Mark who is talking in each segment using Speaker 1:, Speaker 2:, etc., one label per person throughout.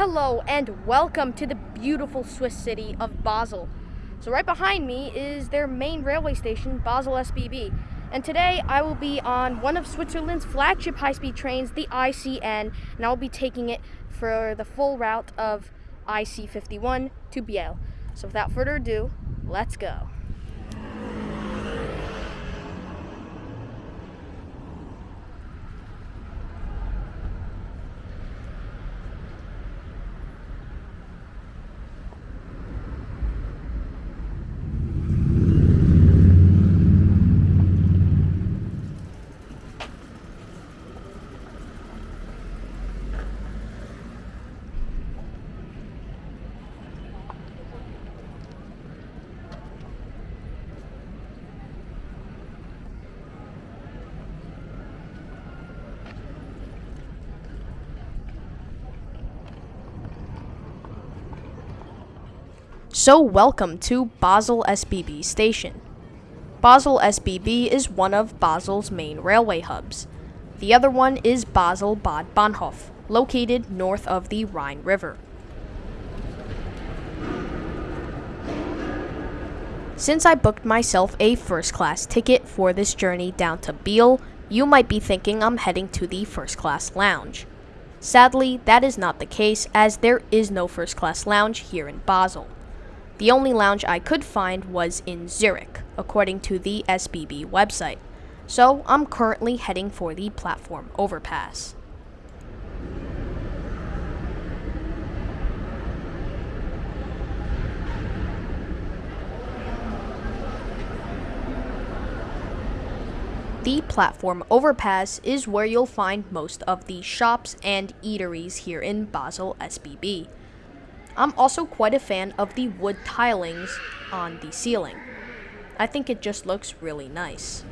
Speaker 1: Hello and welcome to the beautiful Swiss city of Basel. So right behind me is their main railway station, Basel SBB. And today I will be on one of Switzerland's flagship high-speed trains, the ICN, and I'll be taking it for the full route of IC51 to Biel. So without further ado, let's go. So welcome to Basel SBB station. Basel SBB is one of Basel's main railway hubs. The other one is Basel Bad Bahnhof, located north of the Rhine River. Since I booked myself a first class ticket for this journey down to Biel, you might be thinking I'm heading to the first class lounge. Sadly, that is not the case as there is no first class lounge here in Basel. The only lounge I could find was in Zurich, according to the SBB website. So I'm currently heading for the platform overpass. The platform overpass is where you'll find most of the shops and eateries here in Basel SBB. I'm also quite a fan of the wood tilings on the ceiling. I think it just looks really nice.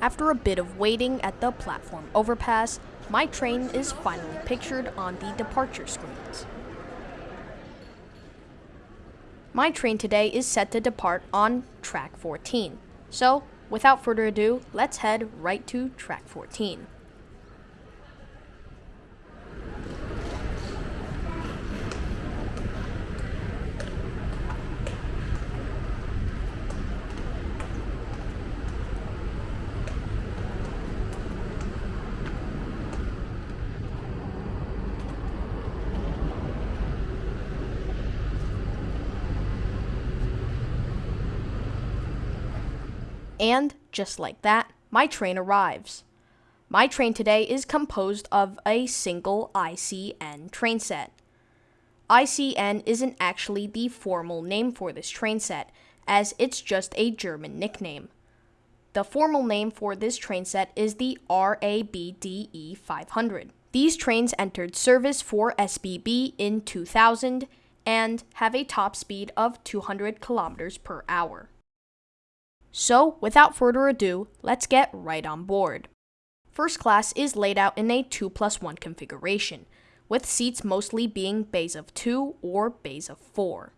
Speaker 1: After a bit of waiting at the platform overpass, my train is finally pictured on the departure screens. My train today is set to depart on track 14. So, without further ado, let's head right to track 14. And, just like that, my train arrives. My train today is composed of a single ICN train set. ICN isn't actually the formal name for this train set, as it's just a German nickname. The formal name for this train set is the RABDE 500. These trains entered service for SBB in 2000 and have a top speed of 200 kilometers per hour. So, without further ado, let's get right on board. First class is laid out in a 2 plus 1 configuration, with seats mostly being bays of 2 or bays of 4.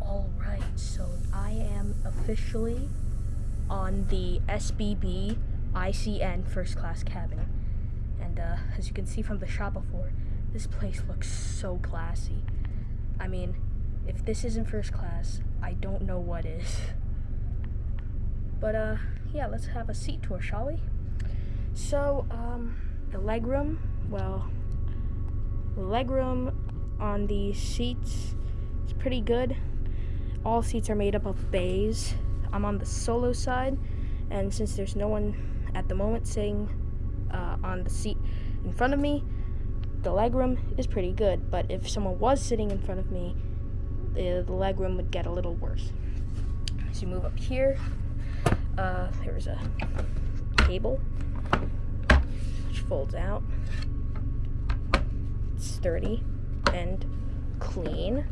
Speaker 1: Alright, so I am officially on the SBB ICN first class cabin. And uh, as you can see from the shot before, this place looks so classy. I mean, if this isn't first class, I don't know what is. But uh, yeah, let's have a seat tour, shall we? So, um, the legroom, well, legroom on the seats is pretty good. All seats are made up of bays. I'm on the solo side, and since there's no one at the moment sitting uh, on the seat in front of me, the legroom is pretty good. But if someone was sitting in front of me, the, the legroom would get a little worse. As you move up here, uh, there's a table which folds out. It's sturdy and clean.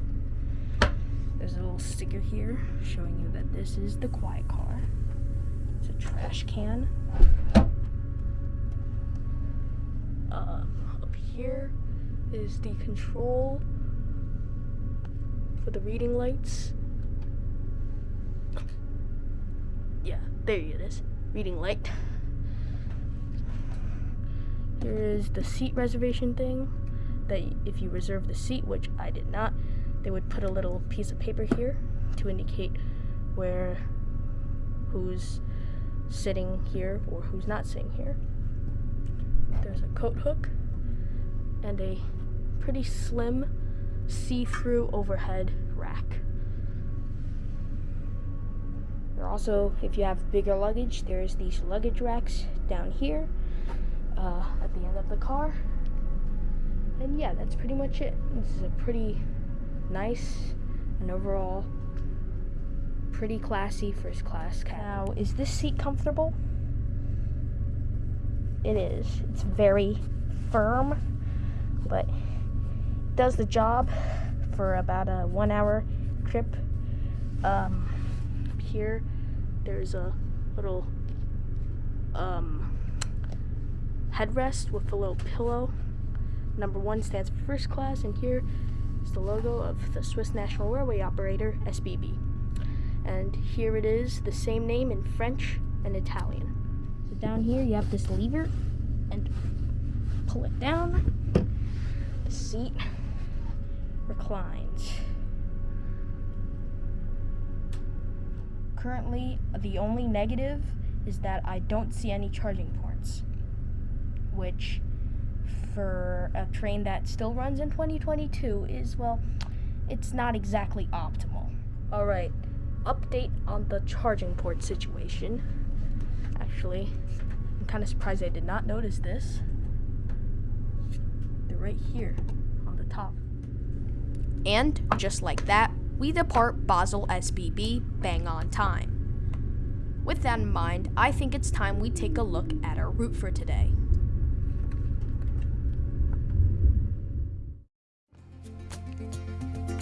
Speaker 1: There's a little sticker here showing you that this is the quiet car. It's a trash can. Um, up here is the control for the reading lights. Yeah, there it is. Reading light. There is the seat reservation thing that if you reserve the seat, which I did not, they would put a little piece of paper here to indicate where who's sitting here or who's not sitting here. There's a coat hook and a pretty slim see-through overhead rack. There also, if you have bigger luggage, there's these luggage racks down here uh, at the end of the car. And yeah, that's pretty much it. This is a pretty nice and overall pretty classy first class cab. Now, is this seat comfortable? It is. It's very firm, but does the job for about a one hour trip. Um, here, there's a little um, headrest with a little pillow. Number one stands for first class, and here is the logo of the Swiss National Railway operator, SBB. And here it is, the same name in French and Italian. Down here you have this lever, and pull it down. The seat reclines. Currently, the only negative is that I don't see any charging ports, which for a train that still runs in 2022 is, well, it's not exactly optimal. All right, update on the charging port situation. Actually, I'm kind of surprised I did not notice this. They're right here on the top. And just like that, we depart Basel SBB bang on time. With that in mind, I think it's time we take a look at our route for today.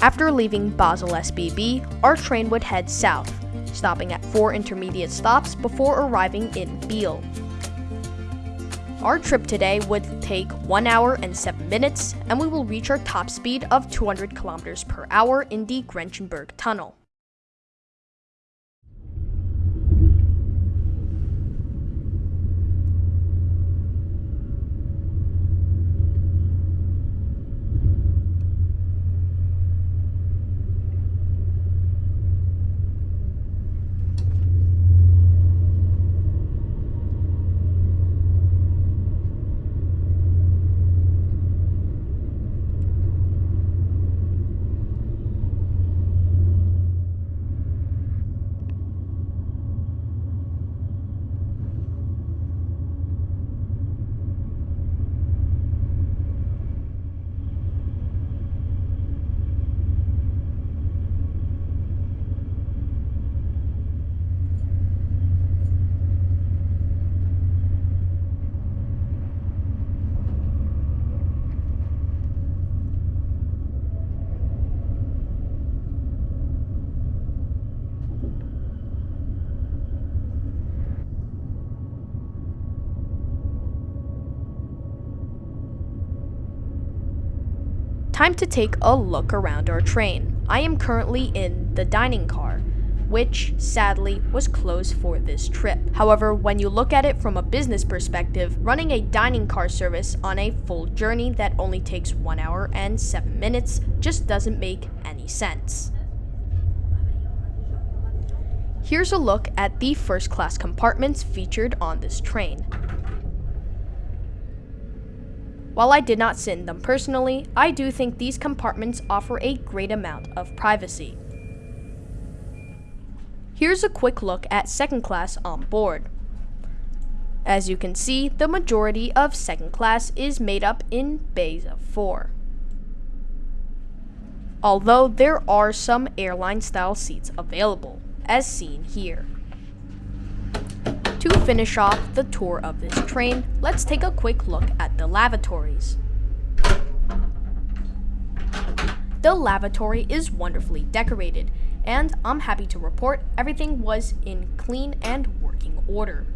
Speaker 1: After leaving Basel SBB, our train would head south, stopping at four intermediate stops before arriving in Biel. Our trip today would take 1 hour and 7 minutes, and we will reach our top speed of 200 kilometers per hour in the Grenchenberg Tunnel. Time to take a look around our train. I am currently in the dining car, which sadly was closed for this trip. However, when you look at it from a business perspective, running a dining car service on a full journey that only takes 1 hour and 7 minutes just doesn't make any sense. Here's a look at the first class compartments featured on this train. While I did not sit in them personally, I do think these compartments offer a great amount of privacy. Here's a quick look at second class on board. As you can see, the majority of second class is made up in bays of 4. Although there are some airline style seats available, as seen here. To finish off the tour of this train, let's take a quick look at the lavatories. The lavatory is wonderfully decorated, and I'm happy to report everything was in clean and working order.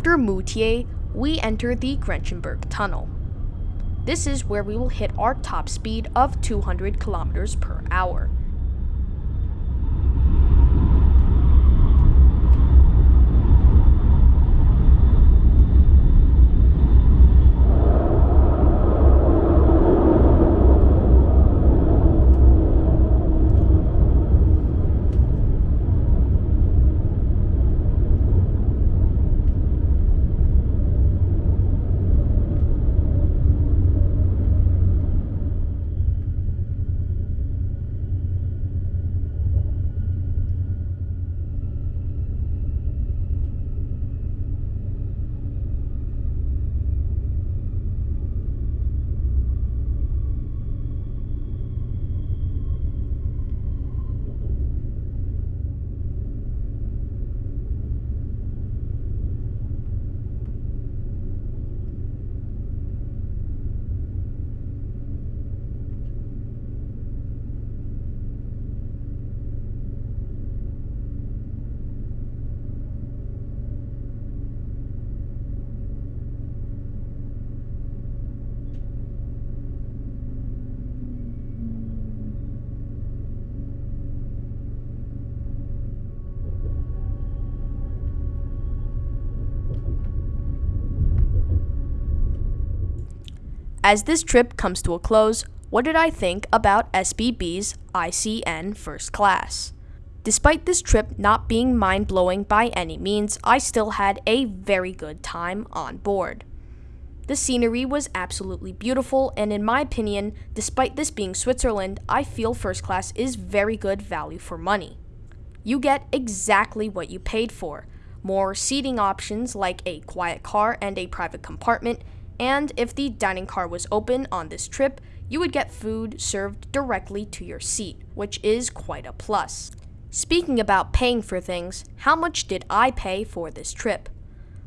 Speaker 1: After Moutier, we enter the Grenchenberg Tunnel. This is where we will hit our top speed of 200 kilometers per hour. As this trip comes to a close, what did I think about SBB's ICN First Class? Despite this trip not being mind blowing by any means, I still had a very good time on board. The scenery was absolutely beautiful, and in my opinion, despite this being Switzerland, I feel first class is very good value for money. You get exactly what you paid for more seating options like a quiet car and a private compartment, and if the dining car was open on this trip, you would get food served directly to your seat, which is quite a plus. Speaking about paying for things, how much did I pay for this trip?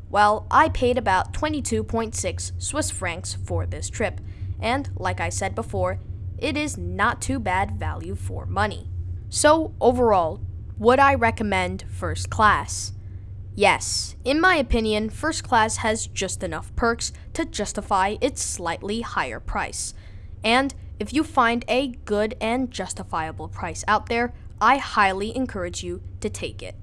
Speaker 1: Well, I paid about 22.6 Swiss francs for this trip, and like I said before, it is not too bad value for money. So, overall, would I recommend first class? Yes, in my opinion, first class has just enough perks to justify its slightly higher price. And if you find a good and justifiable price out there, I highly encourage you to take it.